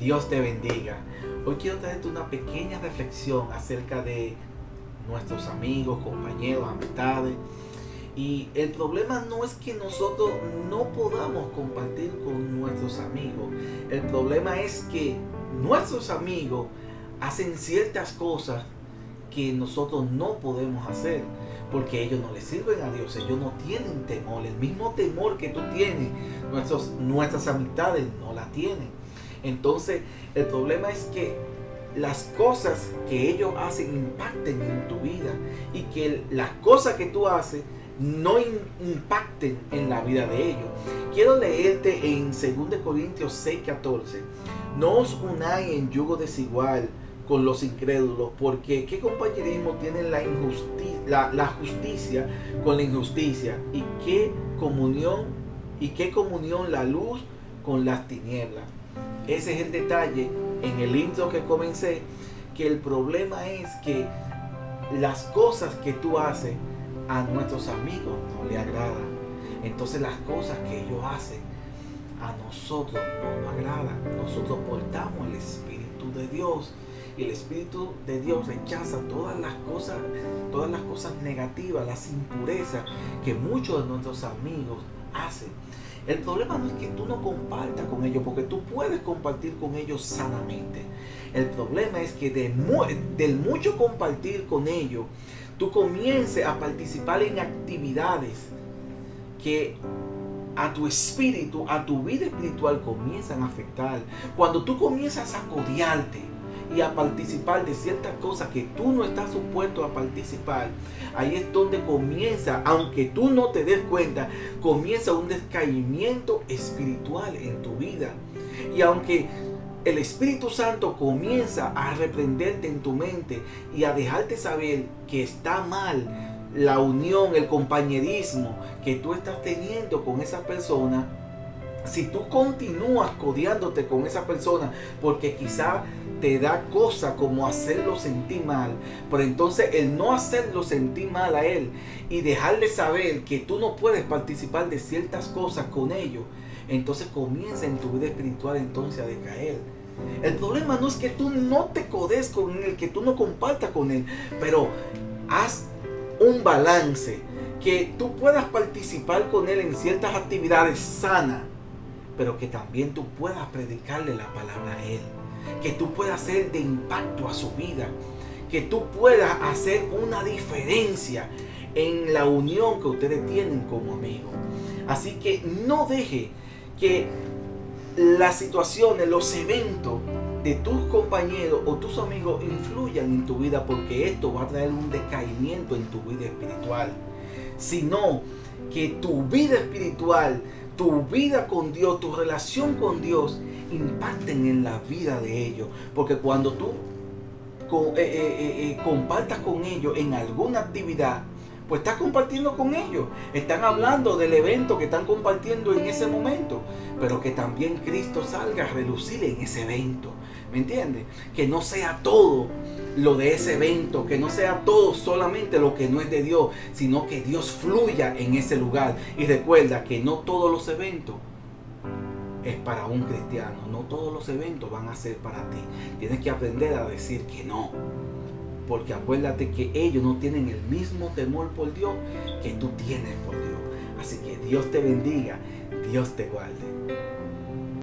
Dios te bendiga. Hoy quiero traerte una pequeña reflexión acerca de nuestros amigos, compañeros, amistades. Y el problema no es que nosotros no podamos compartir con nuestros amigos. El problema es que nuestros amigos hacen ciertas cosas que nosotros no podemos hacer porque ellos no le sirven a Dios, ellos no tienen temor, el mismo temor que tú tienes, nuestros, nuestras amistades no la tienen. Entonces, el problema es que las cosas que ellos hacen impacten en tu vida y que las cosas que tú haces no impacten en la vida de ellos. Quiero leerte en 2 Corintios 6, 14. No os unáis en yugo desigual con los incrédulos, porque ¿qué compañerismo tiene la, injusticia, la, justicia con la injusticia? ¿Y qué comunión y qué comunión la luz con las tinieblas? Ese es el detalle en el intro que comencé, que el problema es que las cosas que tú haces a nuestros amigos no le agradan. Entonces las cosas que ellos hacen a nosotros no nos agradan. Nosotros portamos el Espíritu de Dios el Espíritu de Dios rechaza todas las cosas, todas las cosas negativas, las impurezas que muchos de nuestros amigos hacen. El problema no es que tú no compartas con ellos, porque tú puedes compartir con ellos sanamente. El problema es que de del mucho compartir con ellos, tú comiences a participar en actividades que a tu espíritu, a tu vida espiritual comienzan a afectar. Cuando tú comienzas a codiarte, y a participar de ciertas cosas que tú no estás supuesto a participar, ahí es donde comienza, aunque tú no te des cuenta, comienza un descaimiento espiritual en tu vida. Y aunque el Espíritu Santo comienza a reprenderte en tu mente y a dejarte saber que está mal la unión, el compañerismo que tú estás teniendo con esa persona, si tú continúas codiándote con esa persona porque quizá te da cosa como hacerlo sentir mal, pero entonces el no hacerlo sentir mal a él y dejarle saber que tú no puedes participar de ciertas cosas con ellos, entonces comienza en tu vida espiritual entonces a decaer. El problema no es que tú no te codes con él, que tú no compartas con él, pero haz un balance, que tú puedas participar con él en ciertas actividades sanas pero que también tú puedas predicarle la palabra a Él, que tú puedas ser de impacto a su vida, que tú puedas hacer una diferencia en la unión que ustedes tienen como amigos. Así que no deje que las situaciones, los eventos de tus compañeros o tus amigos influyan en tu vida porque esto va a traer un decaimiento en tu vida espiritual. Sino que tu vida espiritual tu vida con Dios, tu relación con Dios, impacten en la vida de ellos. Porque cuando tú eh, eh, eh, compartas con ellos en alguna actividad, pues estás compartiendo con ellos. Están hablando del evento que están compartiendo en ese momento. Pero que también Cristo salga a relucir en ese evento. ¿Me entiendes? Que no sea todo lo de ese evento, que no sea todo solamente lo que no es de Dios, sino que Dios fluya en ese lugar. Y recuerda que no todos los eventos es para un cristiano, no todos los eventos van a ser para ti. Tienes que aprender a decir que no. Porque acuérdate que ellos no tienen el mismo temor por Dios que tú tienes por Dios. Así que Dios te bendiga, Dios te guarde.